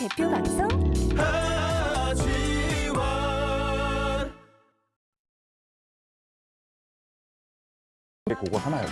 대표 방송? 하지원. 그거 하나요?